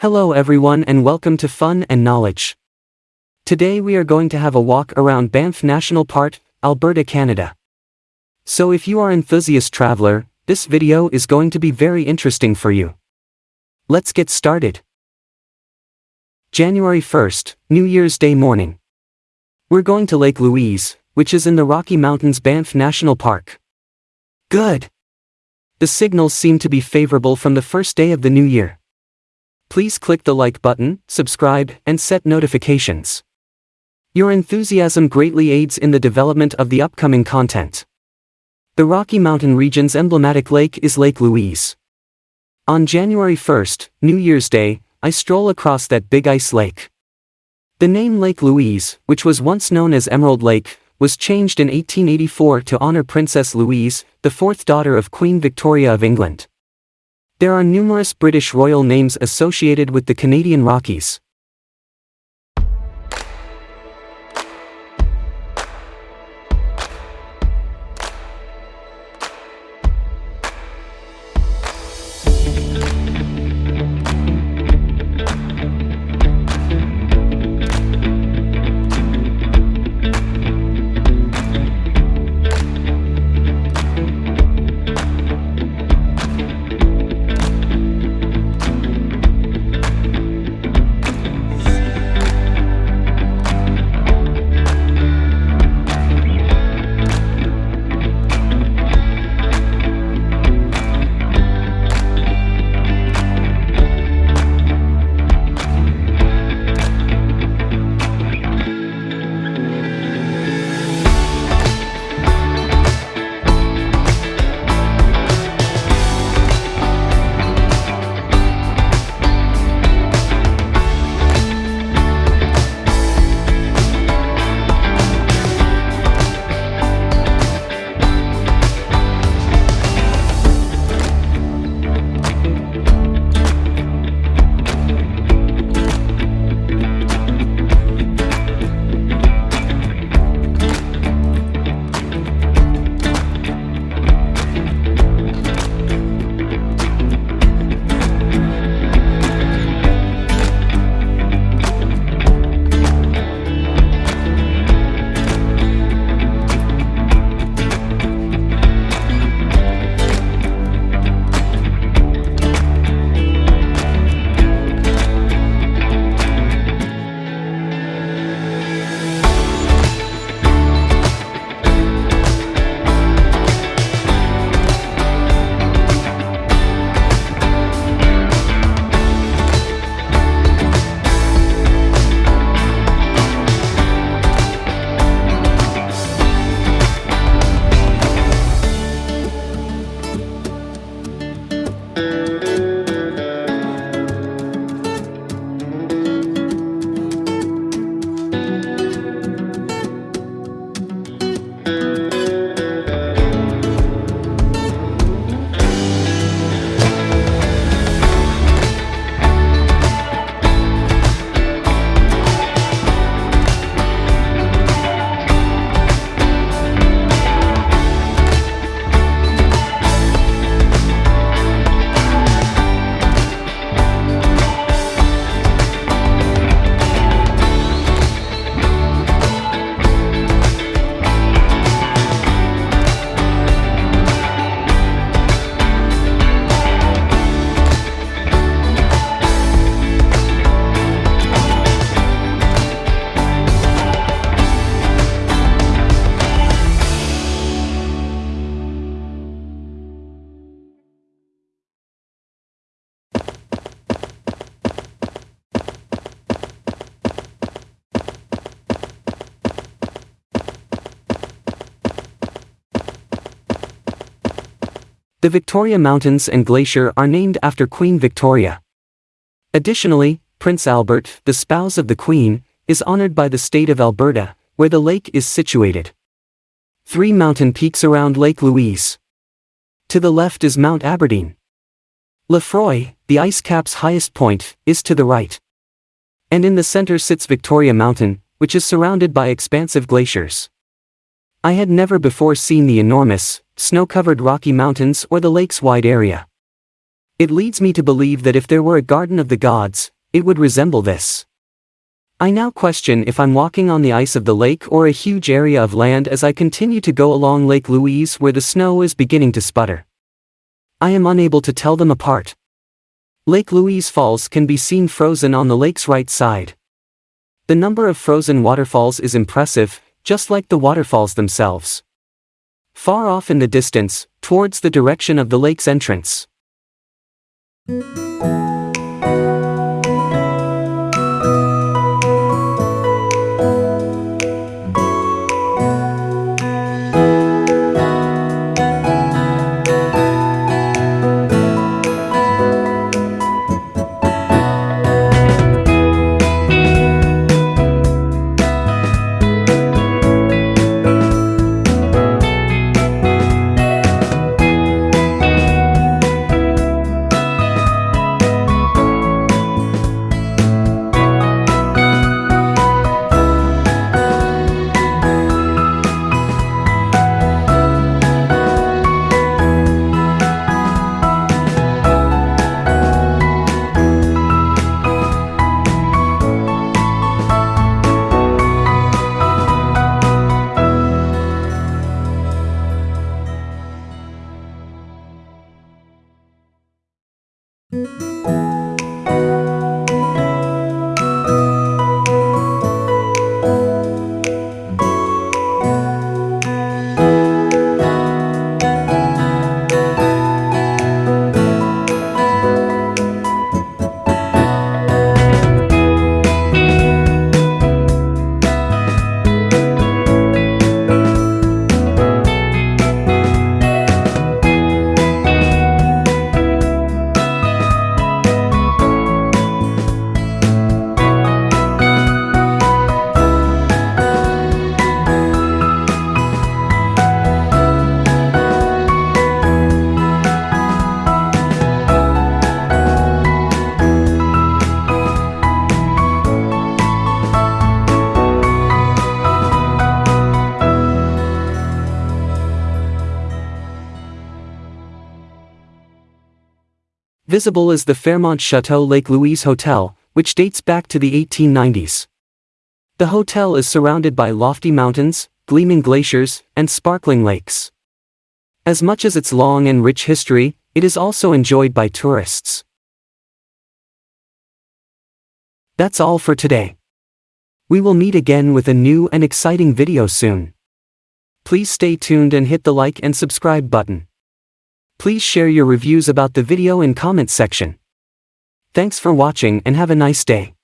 Hello everyone and welcome to Fun and Knowledge. Today we are going to have a walk around Banff National Park, Alberta, Canada. So if you are enthusiast traveler, this video is going to be very interesting for you. Let's get started. January 1st, New Year's Day morning. We're going to Lake Louise, which is in the Rocky Mountains Banff National Park. Good. The signals seem to be favorable from the first day of the new year. Please click the like button, subscribe, and set notifications. Your enthusiasm greatly aids in the development of the upcoming content. The Rocky Mountain region's emblematic lake is Lake Louise. On January 1st, New Year's Day, I stroll across that big ice lake. The name Lake Louise, which was once known as Emerald Lake, was changed in 1884 to honor Princess Louise, the fourth daughter of Queen Victoria of England. There are numerous British royal names associated with the Canadian Rockies. The Victoria Mountains and Glacier are named after Queen Victoria. Additionally, Prince Albert, the spouse of the Queen, is honored by the state of Alberta, where the lake is situated. Three mountain peaks around Lake Louise. To the left is Mount Aberdeen. Lefroy, the ice cap's highest point, is to the right. And in the center sits Victoria Mountain, which is surrounded by expansive glaciers. I had never before seen the enormous, snow-covered Rocky Mountains or the lake's wide area. It leads me to believe that if there were a garden of the gods, it would resemble this. I now question if I'm walking on the ice of the lake or a huge area of land as I continue to go along Lake Louise where the snow is beginning to sputter. I am unable to tell them apart. Lake Louise Falls can be seen frozen on the lake's right side. The number of frozen waterfalls is impressive, just like the waterfalls themselves. Far off in the distance, towards the direction of the lake's entrance. Visible is the Fairmont Chateau Lake Louise Hotel, which dates back to the 1890s. The hotel is surrounded by lofty mountains, gleaming glaciers, and sparkling lakes. As much as its long and rich history, it is also enjoyed by tourists. That's all for today. We will meet again with a new and exciting video soon. Please stay tuned and hit the like and subscribe button. Please share your reviews about the video in comment section. Thanks for watching and have a nice day.